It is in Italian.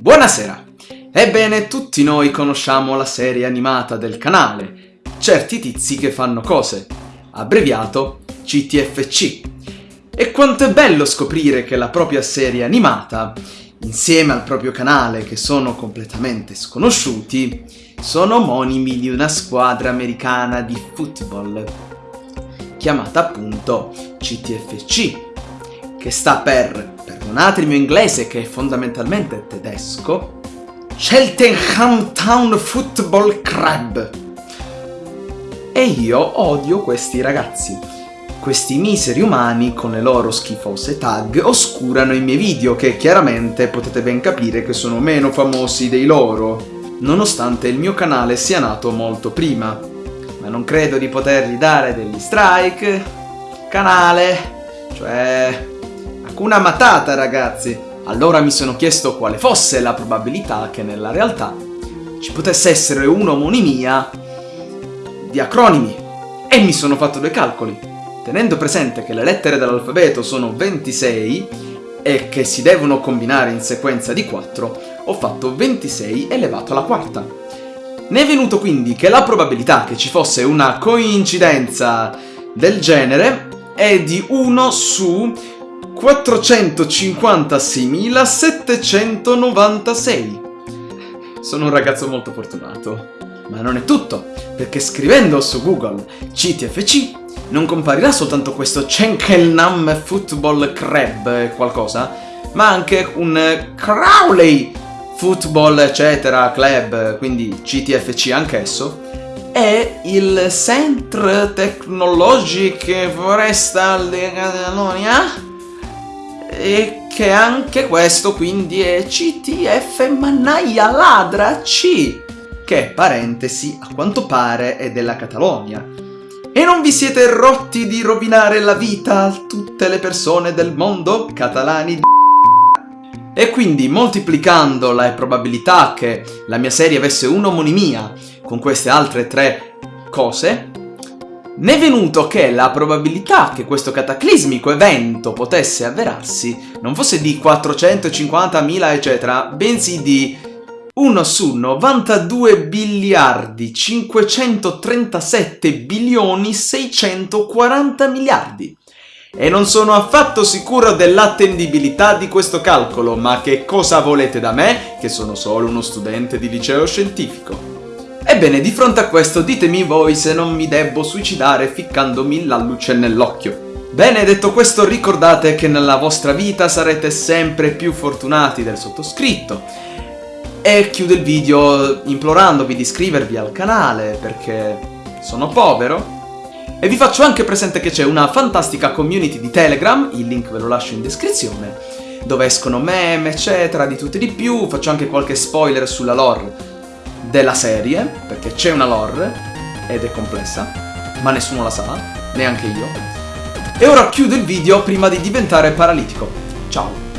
Buonasera! Ebbene, tutti noi conosciamo la serie animata del canale, Certi tizi che fanno cose, abbreviato CTFC. E quanto è bello scoprire che la propria serie animata, insieme al proprio canale che sono completamente sconosciuti, sono omonimi di una squadra americana di football, chiamata appunto CTFC, che sta per, perdonate il mio inglese che è fondamentalmente tedesco, Cheltenham Town Football Club. E io odio questi ragazzi. Questi miseri umani con le loro schifose tag oscurano i miei video che chiaramente potete ben capire che sono meno famosi dei loro, nonostante il mio canale sia nato molto prima. Ma non credo di potergli dare degli strike. Canale, cioè... Hakuna Matata ragazzi! Allora mi sono chiesto quale fosse la probabilità che nella realtà ci potesse essere un'omonimia di acronimi e mi sono fatto due calcoli. Tenendo presente che le lettere dell'alfabeto sono 26 e che si devono combinare in sequenza di 4, ho fatto 26 elevato alla quarta. Ne è venuto quindi che la probabilità che ci fosse una coincidenza del genere è di 1 su 456.796. Sono un ragazzo molto fortunato. Ma non è tutto, perché scrivendo su Google CTFC non comparirà soltanto questo Chenkelnam Football Crab qualcosa, ma anche un Crowley Football eccetera Club, quindi CTFC anch'esso, e il Centre Tecnologique Forestal di Catalonia e che anche questo quindi è CTF Mannaia Ladra C, che, parentesi, a quanto pare è della Catalogna. E non vi siete rotti di rovinare la vita a tutte le persone del mondo catalani di e quindi moltiplicando la probabilità che la mia serie avesse un'omonimia con queste altre tre cose, ne è venuto che la probabilità che questo cataclismico evento potesse avverarsi non fosse di 450.000 eccetera, bensì di 1 su 92 biliardi 537 bilioni 640 miliardi. E non sono affatto sicuro dell'attendibilità di questo calcolo, ma che cosa volete da me, che sono solo uno studente di liceo scientifico? Ebbene, di fronte a questo ditemi voi se non mi debbo suicidare ficcandomi la luce nell'occhio. Bene, detto questo ricordate che nella vostra vita sarete sempre più fortunati del sottoscritto. E chiudo il video implorandovi di iscrivervi al canale perché sono povero. E vi faccio anche presente che c'è una fantastica community di Telegram, il link ve lo lascio in descrizione, dove escono meme, eccetera, di tutto e di più, faccio anche qualche spoiler sulla lore della serie, perché c'è una lore ed è complessa, ma nessuno la sa, neanche io. E ora chiudo il video prima di diventare paralitico. Ciao!